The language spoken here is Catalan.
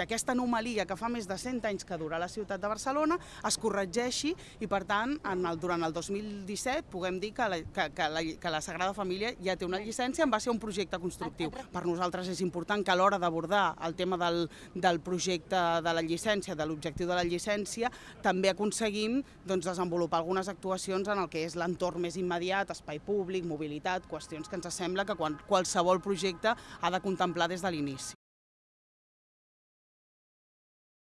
que aquesta anomalia que fa més de 100 anys que dura la ciutat de Barcelona es corregeixi i, per tant, en el, durant el 2017 puguem dir que la, que, que, la, que la Sagrada Família ja té una llicència en va ser un projecte constructiu. Per nosaltres és important que a l'hora d'abordar el tema del, del projecte de la llicència, de l'objectiu de la llicència, també aconseguim doncs, desenvolupar algunes actuacions en el que és l'entorn més immediat, espai públic, mobilitat, qüestions que ens sembla que quan, qualsevol projecte ha de contemplar des de l'inici.